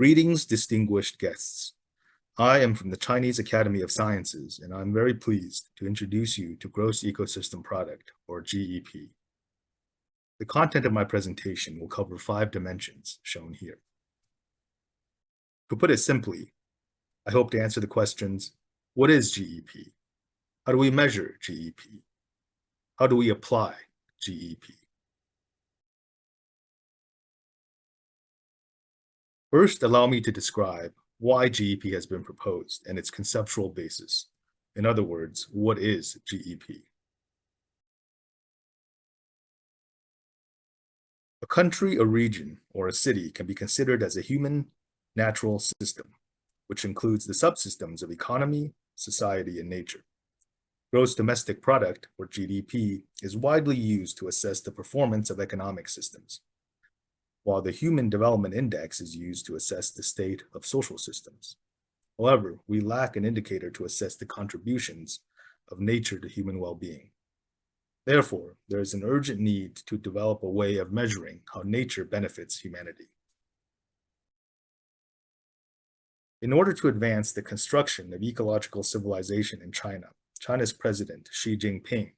Greetings, distinguished guests. I am from the Chinese Academy of Sciences, and I'm very pleased to introduce you to Gross Ecosystem Product, or GEP. The content of my presentation will cover five dimensions shown here. To put it simply, I hope to answer the questions: What is GEP? How do we measure GEP? How do we apply GEP? First, allow me to describe why GEP has been proposed and its conceptual basis. In other words, what is GEP? A country, a region, or a city can be considered as a human natural system, which includes the subsystems of economy, society, and nature. Gross domestic product, or GDP, is widely used to assess the performance of economic systems while the Human Development Index is used to assess the state of social systems. However, we lack an indicator to assess the contributions of nature to human well-being. Therefore, there is an urgent need to develop a way of measuring how nature benefits humanity. In order to advance the construction of ecological civilization in China, China's President Xi Jinping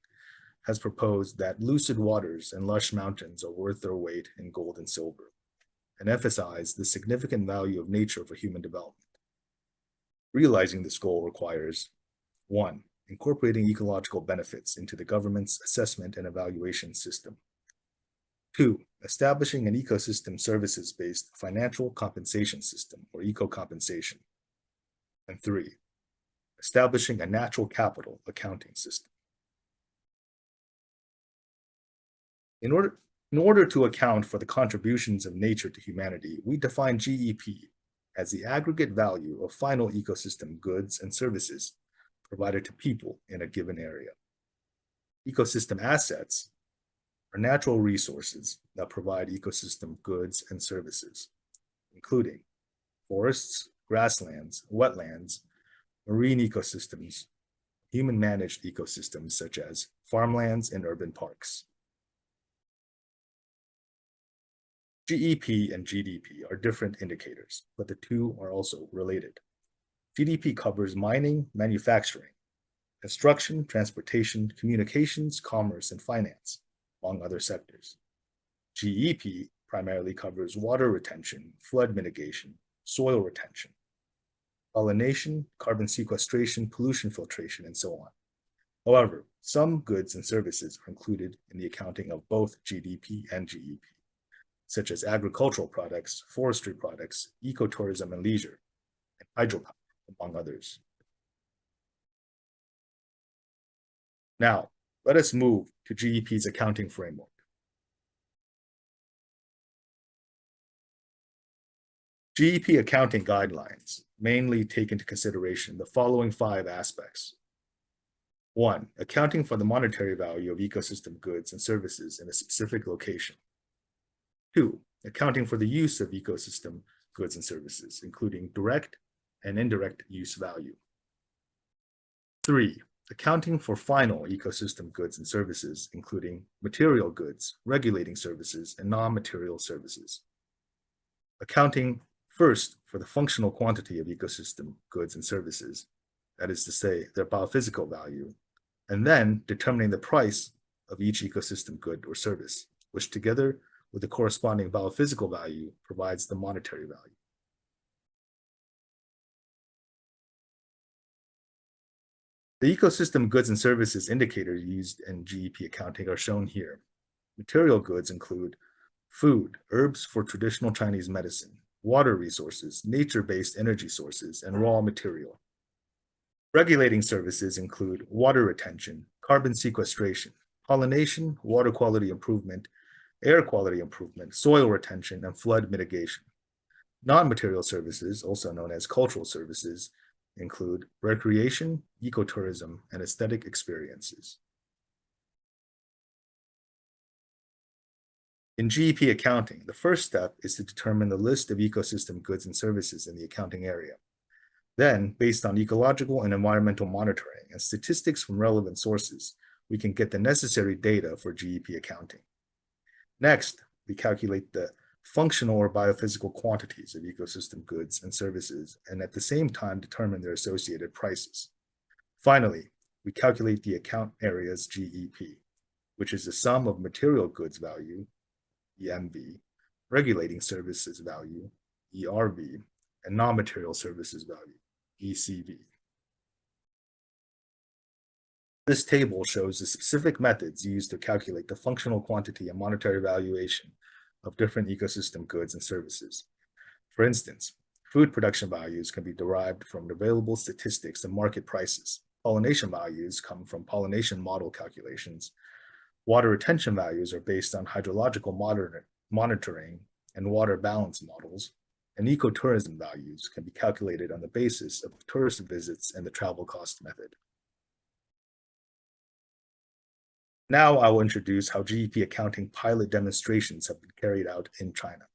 has proposed that lucid waters and lush mountains are worth their weight in gold and silver, and emphasized the significant value of nature for human development. Realizing this goal requires 1. Incorporating ecological benefits into the government's assessment and evaluation system. 2. Establishing an ecosystem services-based financial compensation system, or eco-compensation. And 3. Establishing a natural capital accounting system. In order, in order to account for the contributions of nature to humanity, we define GEP as the aggregate value of final ecosystem goods and services provided to people in a given area. Ecosystem assets are natural resources that provide ecosystem goods and services, including forests, grasslands, wetlands, marine ecosystems, human-managed ecosystems such as farmlands and urban parks. GEP and GDP are different indicators, but the two are also related. GDP covers mining, manufacturing, construction, transportation, communications, commerce, and finance, among other sectors. GEP primarily covers water retention, flood mitigation, soil retention, pollination, carbon sequestration, pollution filtration, and so on. However, some goods and services are included in the accounting of both GDP and GEP such as agricultural products, forestry products, ecotourism and leisure, and hydropower, among others. Now, let us move to GEP's accounting framework. GEP accounting guidelines mainly take into consideration the following five aspects. One, accounting for the monetary value of ecosystem goods and services in a specific location. Two, accounting for the use of ecosystem goods and services, including direct and indirect use value. Three, accounting for final ecosystem goods and services, including material goods, regulating services, and non-material services. Accounting first for the functional quantity of ecosystem goods and services, that is to say, their biophysical value, and then determining the price of each ecosystem good or service, which together with the corresponding biophysical value provides the monetary value. The ecosystem goods and services indicators used in GEP accounting are shown here. Material goods include food, herbs for traditional Chinese medicine, water resources, nature-based energy sources, and raw material. Regulating services include water retention, carbon sequestration, pollination, water quality improvement, air quality improvement, soil retention, and flood mitigation. Non-material services, also known as cultural services, include recreation, ecotourism, and aesthetic experiences. In GEP accounting, the first step is to determine the list of ecosystem goods and services in the accounting area. Then, based on ecological and environmental monitoring and statistics from relevant sources, we can get the necessary data for GEP accounting. Next, we calculate the functional or biophysical quantities of ecosystem goods and services, and at the same time determine their associated prices. Finally, we calculate the account area's GEP, which is the sum of material goods value, EMV, regulating services value, ERV, and non-material services value, ECV. This table shows the specific methods used to calculate the functional quantity and monetary valuation of different ecosystem goods and services. For instance, food production values can be derived from available statistics and market prices. Pollination values come from pollination model calculations. Water retention values are based on hydrological monitoring and water balance models. And ecotourism values can be calculated on the basis of tourist visits and the travel cost method. Now I will introduce how GEP accounting pilot demonstrations have been carried out in China.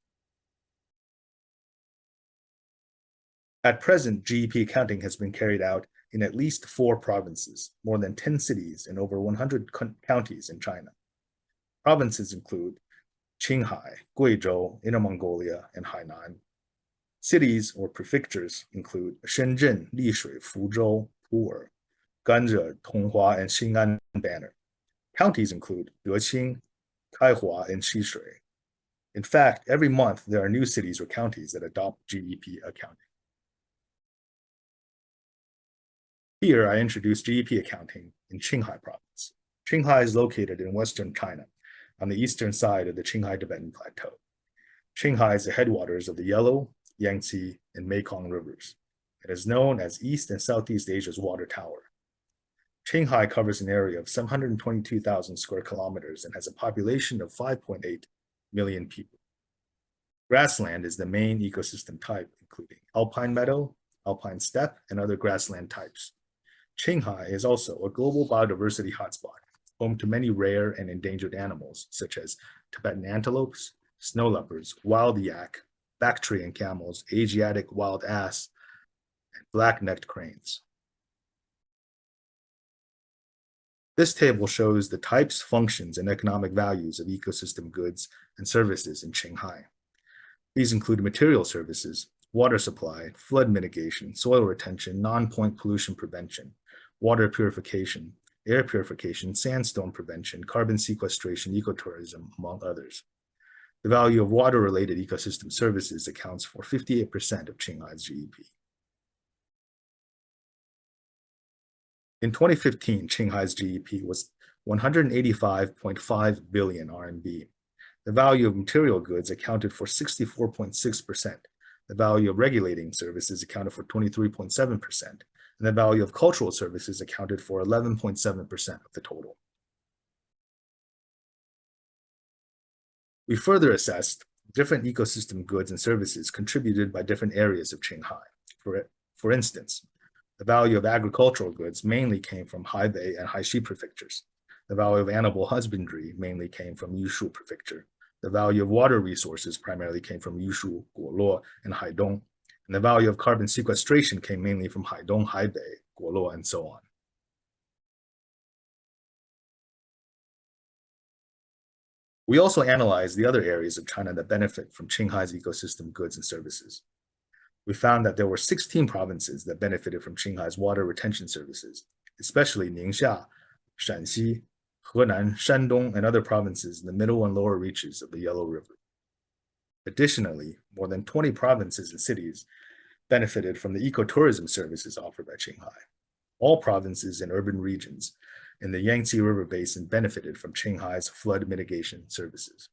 At present, GEP accounting has been carried out in at least four provinces, more than 10 cities, and over 100 counties in China. Provinces include Qinghai, Guizhou, Inner Mongolia, and Hainan. Cities or prefectures include Shenzhen, Lishui, Fuzhou, Pu'er, Ganzhou, Tonghua, and Xing'an Banner. Counties include Deqing, Kaihua, and Xishui. In fact, every month there are new cities or counties that adopt GEP accounting. Here I introduce GEP accounting in Qinghai province. Qinghai is located in western China, on the eastern side of the Qinghai Tibetan Plateau. Qinghai is the headwaters of the Yellow, Yangtze, and Mekong rivers. It is known as East and Southeast Asia's water tower. Qinghai covers an area of 722,000 square kilometers and has a population of 5.8 million people. Grassland is the main ecosystem type, including alpine meadow, alpine steppe, and other grassland types. Qinghai is also a global biodiversity hotspot, home to many rare and endangered animals, such as Tibetan antelopes, snow leopards, wild yak, Bactrian camels, Asiatic wild ass, and black-necked cranes. This table shows the types, functions, and economic values of ecosystem goods and services in Qinghai. These include material services, water supply, flood mitigation, soil retention, non-point pollution prevention, water purification, air purification, sandstorm prevention, carbon sequestration, ecotourism, among others. The value of water-related ecosystem services accounts for 58% of Qinghai's GEP. In 2015, Qinghai's GEP was 185.5 billion RMB. The value of material goods accounted for 64.6%. The value of regulating services accounted for 23.7%, and the value of cultural services accounted for 11.7% of the total. We further assessed different ecosystem goods and services contributed by different areas of Qinghai. For, for instance, the value of agricultural goods mainly came from Haibei and Haixi prefectures. The value of animal husbandry mainly came from Yushu prefecture. The value of water resources primarily came from Yushu, Guoluo, and Haidong. And the value of carbon sequestration came mainly from Haidong, Haibei, Guoluo, and so on. We also analyzed the other areas of China that benefit from Qinghai's ecosystem goods and services we found that there were 16 provinces that benefited from Qinghai's water retention services, especially Ningxia, Shanxi, Henan, Shandong, and other provinces in the middle and lower reaches of the Yellow River. Additionally, more than 20 provinces and cities benefited from the ecotourism services offered by Qinghai. All provinces and urban regions in the Yangtze River Basin benefited from Qinghai's flood mitigation services.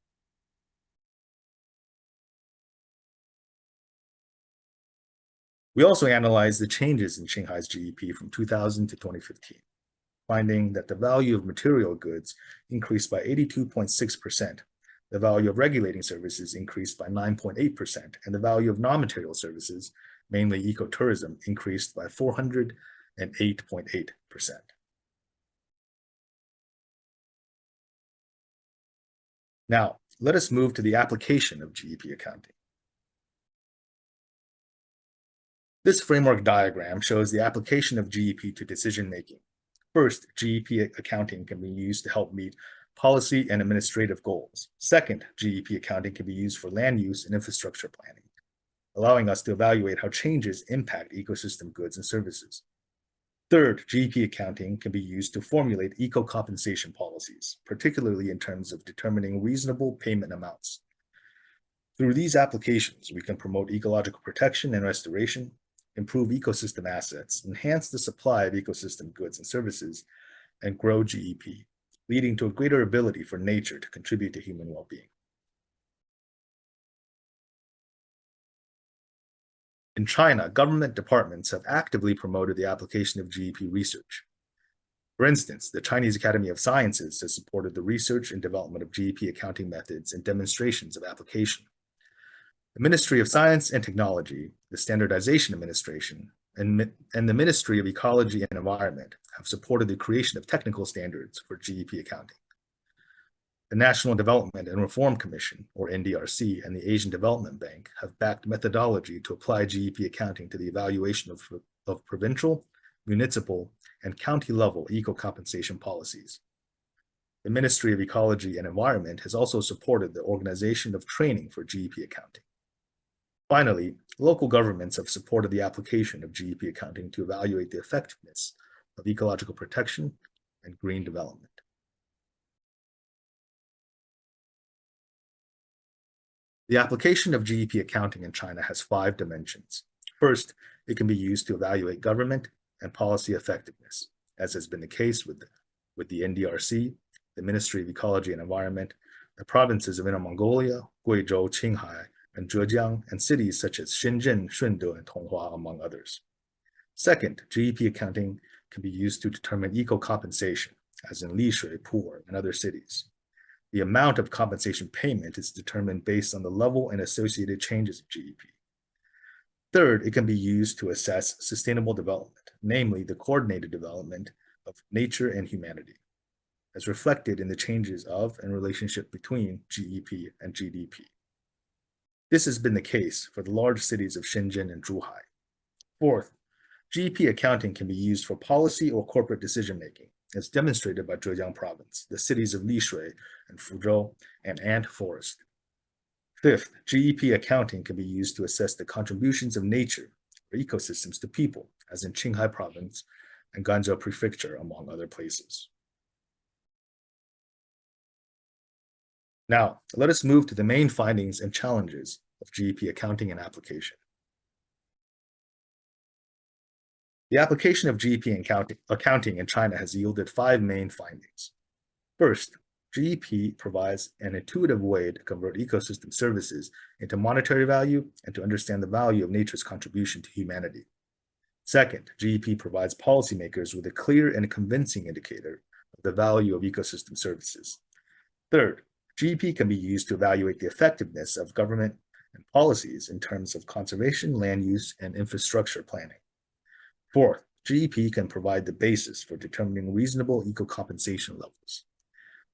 We also analyzed the changes in Qinghai's GEP from 2000 to 2015, finding that the value of material goods increased by 82.6%, the value of regulating services increased by 9.8%, and the value of non-material services, mainly ecotourism, increased by 408.8%. Now, let us move to the application of GEP accounting. This framework diagram shows the application of GEP to decision-making. First, GEP accounting can be used to help meet policy and administrative goals. Second, GEP accounting can be used for land use and infrastructure planning, allowing us to evaluate how changes impact ecosystem goods and services. Third, GEP accounting can be used to formulate eco-compensation policies, particularly in terms of determining reasonable payment amounts. Through these applications, we can promote ecological protection and restoration, improve ecosystem assets, enhance the supply of ecosystem goods and services, and grow GEP, leading to a greater ability for nature to contribute to human well-being. In China, government departments have actively promoted the application of GEP research. For instance, the Chinese Academy of Sciences has supported the research and development of GEP accounting methods and demonstrations of application. The Ministry of Science and Technology, the Standardization Administration, and, and the Ministry of Ecology and Environment have supported the creation of technical standards for GEP accounting. The National Development and Reform Commission, or NDRC, and the Asian Development Bank have backed methodology to apply GEP accounting to the evaluation of, of provincial, municipal, and county-level eco-compensation policies. The Ministry of Ecology and Environment has also supported the organization of training for GEP accounting. Finally, local governments have supported the application of GEP accounting to evaluate the effectiveness of ecological protection and green development. The application of GEP accounting in China has five dimensions. First, it can be used to evaluate government and policy effectiveness, as has been the case with the, with the NDRC, the Ministry of Ecology and Environment, the provinces of Inner Mongolia, Guizhou, Qinghai, and Zhejiang, and cities such as Shenzhen, Shunde, and Tonghua, among others. Second, GEP accounting can be used to determine eco-compensation, as in Lishui, Pu'er, and other cities. The amount of compensation payment is determined based on the level and associated changes of GEP. Third, it can be used to assess sustainable development, namely the coordinated development of nature and humanity, as reflected in the changes of and relationship between GEP and GDP. This has been the case for the large cities of Shenzhen and Zhuhai. Fourth, GEP accounting can be used for policy or corporate decision-making, as demonstrated by Zhejiang province, the cities of Lishui and Fuzhou, and Ant Forest. Fifth, GEP accounting can be used to assess the contributions of nature or ecosystems to people, as in Qinghai province and Ganzhou prefecture, among other places. Now, let us move to the main findings and challenges of GEP accounting and application. The application of GEP accounting in China has yielded five main findings. First, GEP provides an intuitive way to convert ecosystem services into monetary value and to understand the value of nature's contribution to humanity. Second, GEP provides policymakers with a clear and convincing indicator of the value of ecosystem services. Third, GEP can be used to evaluate the effectiveness of government and policies in terms of conservation, land use, and infrastructure planning. Fourth, GEP can provide the basis for determining reasonable eco-compensation levels.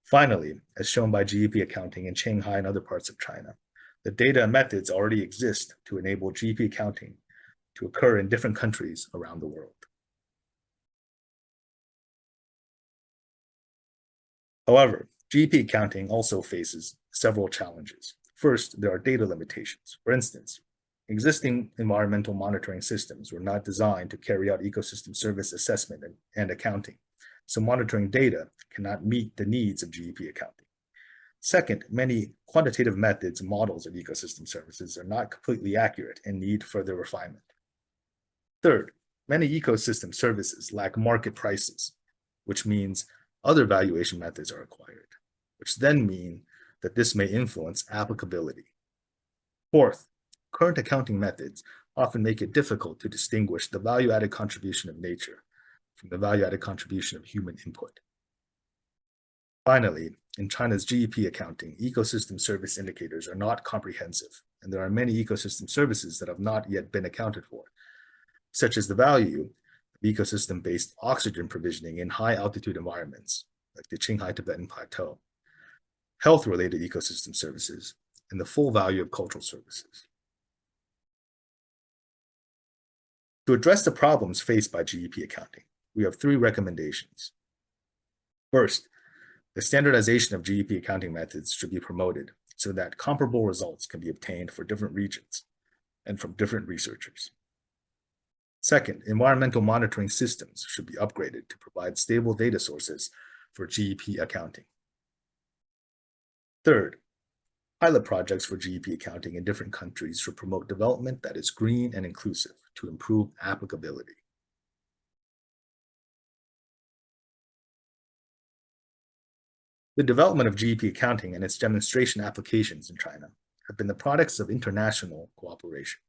Finally, as shown by GEP accounting in Qinghai and other parts of China, the data and methods already exist to enable GEP accounting to occur in different countries around the world. However, GEP accounting also faces several challenges. First, there are data limitations. For instance, existing environmental monitoring systems were not designed to carry out ecosystem service assessment and, and accounting so monitoring data cannot meet the needs of GEP accounting. Second, many quantitative methods and models of ecosystem services are not completely accurate and need further refinement. Third, many ecosystem services lack market prices, which means other valuation methods are required, which then mean that this may influence applicability. Fourth, current accounting methods often make it difficult to distinguish the value-added contribution of nature from the value-added contribution of human input. Finally, in China's GEP accounting, ecosystem service indicators are not comprehensive, and there are many ecosystem services that have not yet been accounted for, such as the value of ecosystem-based oxygen provisioning in high-altitude environments, like the Qinghai Tibetan Plateau, health-related ecosystem services, and the full value of cultural services. To address the problems faced by GEP accounting, we have three recommendations. First, The standardization of GEP accounting methods should be promoted so that comparable results can be obtained for different regions and from different researchers. Second, environmental monitoring systems should be upgraded to provide stable data sources for GEP accounting. Third, pilot projects for GEP accounting in different countries should promote development that is green and inclusive to improve applicability. The development of GEP accounting and its demonstration applications in China have been the products of international cooperation.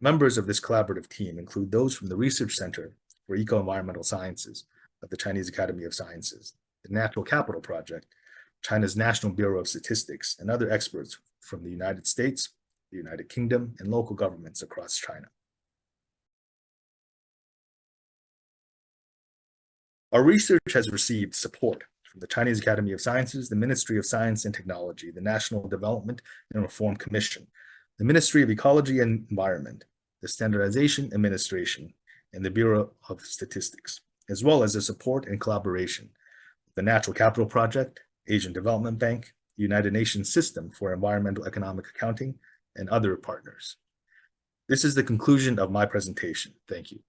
Members of this collaborative team include those from the Research Center for Eco-Environmental Sciences of the Chinese Academy of Sciences, the Natural Capital Project, China's National Bureau of Statistics, and other experts from the United States, the United Kingdom, and local governments across China. Our research has received support from the Chinese Academy of Sciences, the Ministry of Science and Technology, the National Development and Reform Commission, the Ministry of Ecology and Environment, the Standardization Administration, and the Bureau of Statistics, as well as the support and collaboration of the Natural Capital Project, Asian Development Bank, United Nations System for Environmental Economic Accounting, and other partners. This is the conclusion of my presentation. Thank you.